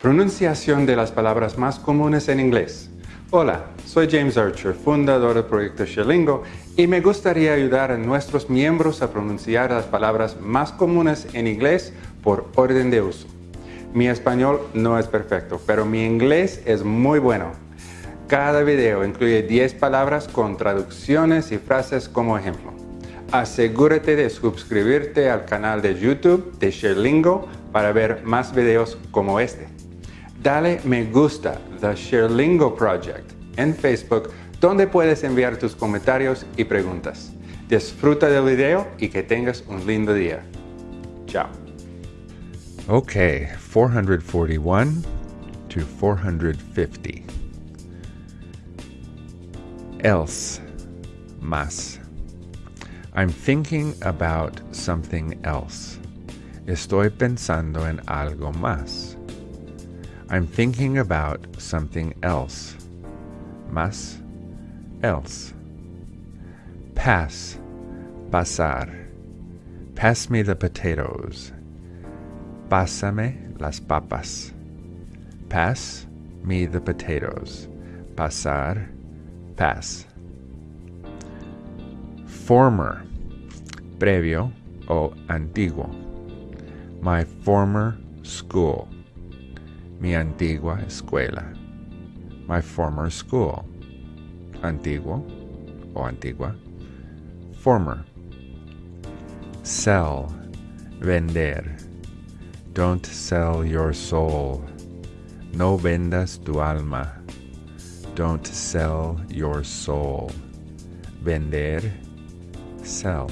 Pronunciación de las palabras más comunes en inglés. Hola, soy James Archer, fundador del proyecto Sherlingo, y me gustaría ayudar a nuestros miembros a pronunciar las palabras más comunes en inglés por orden de uso. Mi español no es perfecto, pero mi inglés es muy bueno. Cada video incluye 10 palabras con traducciones y frases como ejemplo. Asegúrate de suscribirte al canal de YouTube de Sherlingo para ver más videos como este. Dale me gusta The Sherlingo Project en Facebook donde puedes enviar tus comentarios y preguntas. Disfruta del video y que tengas un lindo día. Chao. Okay, 441 to 450. Else, más. I'm thinking about something else. Estoy pensando en algo más. I'm thinking about something else. Más, else. Pass, pasar. Pass me the potatoes. Pásame las papas. Pass me the potatoes. Pasar, pass. Former, previo o antiguo. My former school. Mi antigua escuela. My former school. Antiguo o antigua. Former. Sell. Vender. Don't sell your soul. No vendas tu alma. Don't sell your soul. Vender. Sell.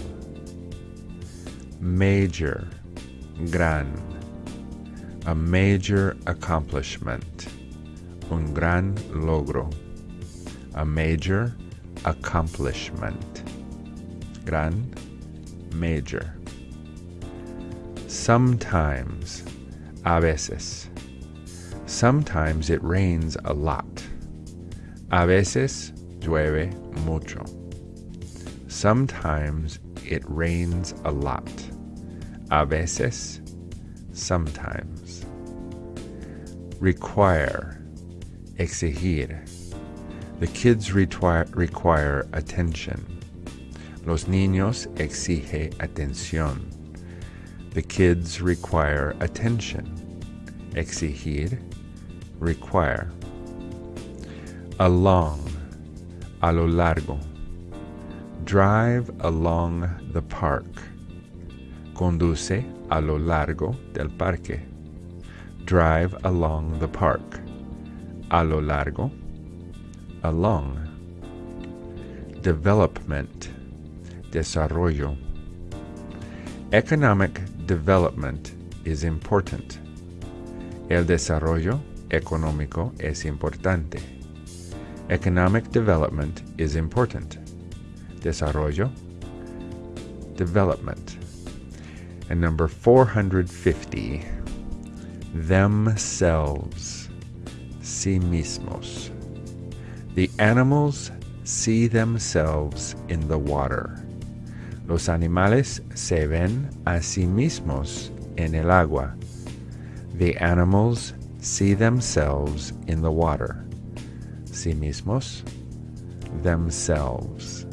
Major. Gran. A major accomplishment. Un gran logro. A major accomplishment. Gran. Major. Sometimes. A veces. Sometimes it rains a lot. A veces llueve mucho. Sometimes it rains a lot. A veces, sometimes. Require, exigir. The kids require, require attention. Los niños exige atención. The kids require attention. Exigir, require. Along, a lo largo. Drive along the park. Conduce a lo largo del parque. Drive along the park. A lo largo. Along. Development. Desarrollo. Economic development is important. El desarrollo económico es importante. Economic development is important. Desarrollo, development. And number 450, themselves, sí mismos. The animals see themselves in the water. Los animales se ven a sí mismos en el agua. The animals see themselves in the water. Sí mismos, themselves.